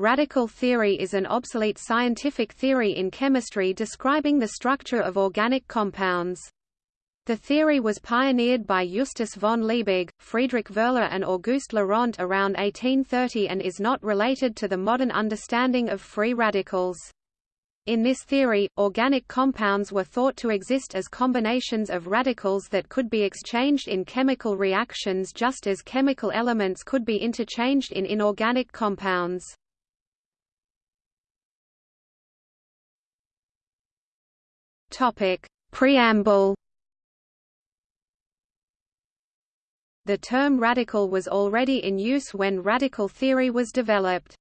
Radical theory is an obsolete scientific theory in chemistry describing the structure of organic compounds. The theory was pioneered by Justus von Liebig, Friedrich Wöhler and Auguste Laurent around 1830 and is not related to the modern understanding of free radicals. In this theory, organic compounds were thought to exist as combinations of radicals that could be exchanged in chemical reactions just as chemical elements could be interchanged in inorganic compounds. Topic: Preamble. The term radical was already in use when radical theory was developed.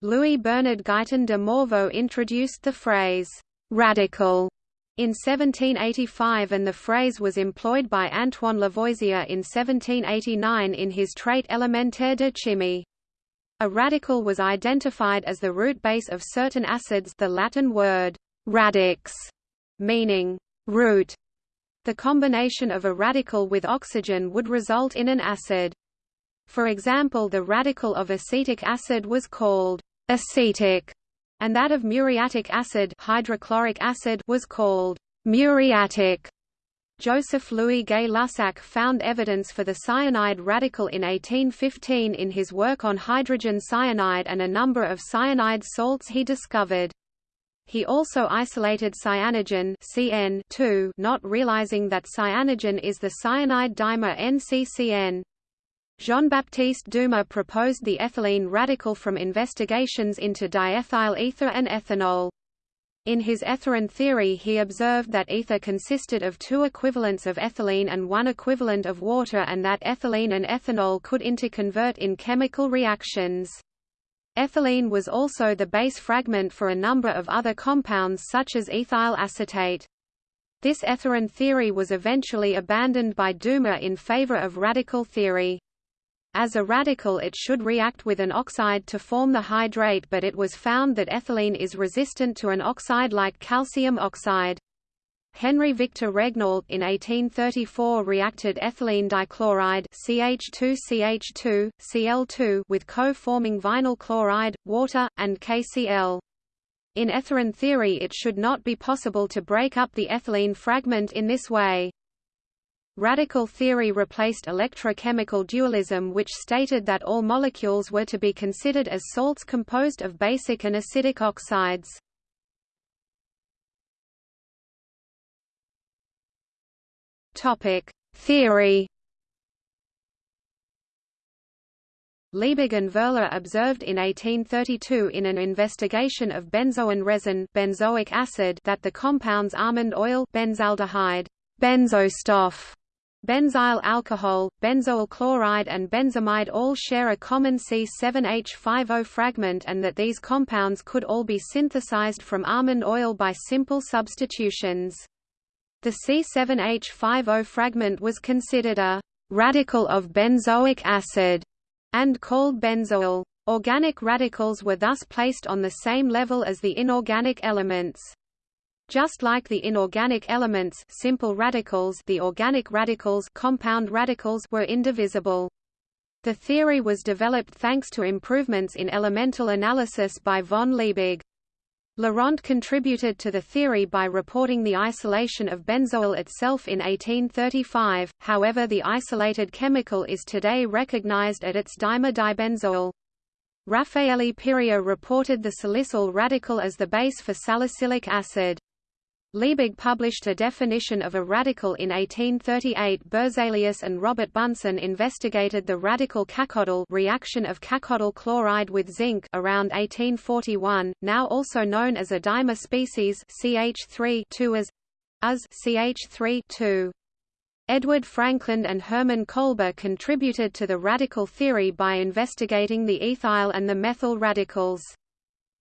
Louis Bernard Guyton de Morveau introduced the phrase radical in 1785 and the phrase was employed by Antoine Lavoisier in 1789 in his Traité élémentaire de chimie. A radical was identified as the root base of certain acids the Latin word radix meaning root. The combination of a radical with oxygen would result in an acid. For example the radical of acetic acid was called acetic, and that of muriatic acid, hydrochloric acid was called muriatic. Joseph Louis Gay-Lussac found evidence for the cyanide radical in 1815 in his work on hydrogen cyanide and a number of cyanide salts he discovered. He also isolated cyanogen CN not realizing that cyanogen is the cyanide dimer NCCN. Jean-Baptiste Dumas proposed the ethylene radical from investigations into diethyl ether and ethanol. In his etherin theory he observed that ether consisted of two equivalents of ethylene and one equivalent of water and that ethylene and ethanol could interconvert in chemical reactions. Ethylene was also the base fragment for a number of other compounds such as ethyl acetate. This etherin theory was eventually abandoned by Dumas in favor of radical theory. As a radical it should react with an oxide to form the hydrate but it was found that ethylene is resistant to an oxide like calcium oxide. Henry Victor Regnault in 1834 reacted ethylene dichloride CH2CH2, Cl2 with KOH-forming vinyl chloride, water, and KCl. In etherin theory it should not be possible to break up the ethylene fragment in this way. Radical theory replaced electrochemical dualism which stated that all molecules were to be considered as salts composed of basic and acidic oxides. Topic: Theory. Liebig and Wöhler observed in 1832 in an investigation of benzoin resin benzoic acid that the compounds almond oil benzaldehyde, benzostoff, benzyl alcohol, benzoyl chloride and benzamide all share a common C7H5O fragment and that these compounds could all be synthesized from almond oil by simple substitutions. The C7H5O fragment was considered a radical of benzoic acid and called benzoyl. Organic radicals were thus placed on the same level as the inorganic elements. Just like the inorganic elements simple radicals, the organic radicals compound radicals were indivisible. The theory was developed thanks to improvements in elemental analysis by von Liebig. Laurent contributed to the theory by reporting the isolation of benzoyl itself in 1835, however the isolated chemical is today recognized at its dimer dibenzoyl. Raffaele Piria reported the salicyl radical as the base for salicylic acid. Liebig published a definition of a radical in 1838. Berzelius and Robert Bunsen investigated the radical cacodyl reaction of cacodyl chloride with zinc around 1841, now also known as a dimer species CH3 as as CH3 2. Edward Frankland and Hermann Kolbe contributed to the radical theory by investigating the ethyl and the methyl radicals.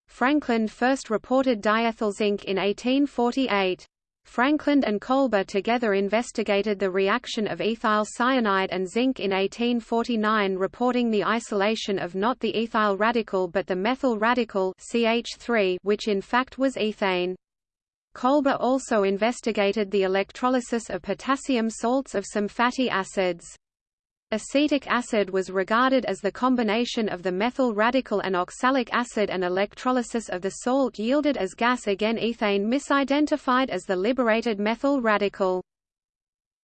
Frankland first reported diethyl zinc in 1848. Frankland and Kolbe together investigated the reaction of ethyl cyanide and zinc in 1849 reporting the isolation of not the ethyl radical but the methyl radical CH3 which in fact was ethane. Kolbe also investigated the electrolysis of potassium salts of some fatty acids. Acetic acid was regarded as the combination of the methyl radical and oxalic acid and electrolysis of the salt yielded as gas again ethane misidentified as the liberated methyl radical.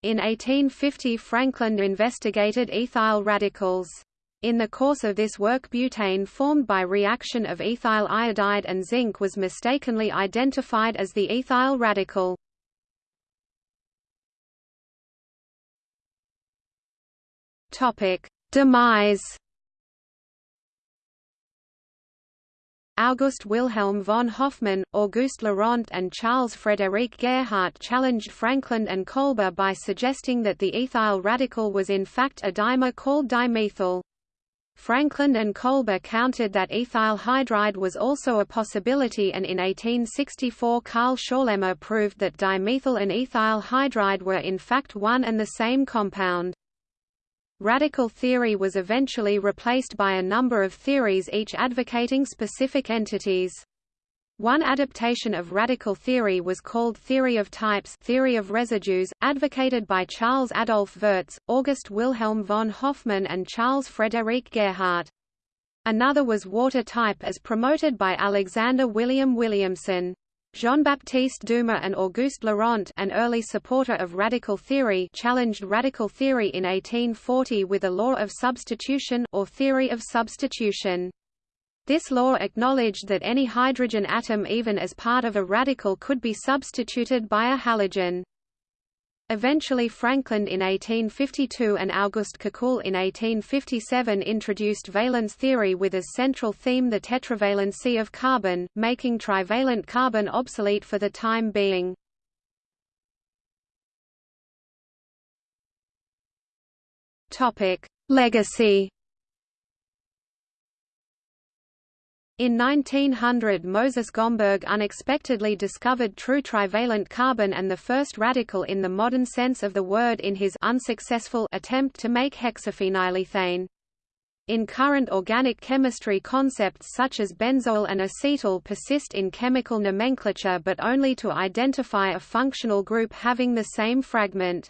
In 1850 Frankland investigated ethyl radicals. In the course of this work butane formed by reaction of ethyl iodide and zinc was mistakenly identified as the ethyl radical. Topic: Demise. August Wilhelm von Hofmann, Auguste Laurent and Charles Frédéric Gerhardt challenged Frankland and Kolbe by suggesting that the ethyl radical was in fact a dimer called dimethyl. Frankland and Kolbe countered that ethyl hydride was also a possibility and in 1864 Carl Schorlemmer proved that dimethyl and ethyl hydride were in fact one and the same compound. Radical theory was eventually replaced by a number of theories each advocating specific entities. One adaptation of radical theory was called theory of types theory of residues, advocated by Charles Adolphe Wurtz, August Wilhelm von Hofmann and Charles Frederic Gerhardt. Another was water type as promoted by Alexander William Williamson. Jean-Baptiste Dumas and Auguste Laurent an early supporter of radical theory challenged radical theory in 1840 with a law of substitution or theory of substitution. This law acknowledged that any hydrogen atom even as part of a radical could be substituted by a halogen. Eventually Frankland in 1852 and Auguste Kekulé in 1857 introduced valence theory with as central theme the tetravalency of carbon, making trivalent carbon obsolete for the time being. Legacy In 1900 Moses Gomberg unexpectedly discovered true trivalent carbon and the first radical in the modern sense of the word in his unsuccessful attempt to make hexaphenylethane. In current organic chemistry concepts such as benzoyl and acetyl persist in chemical nomenclature but only to identify a functional group having the same fragment.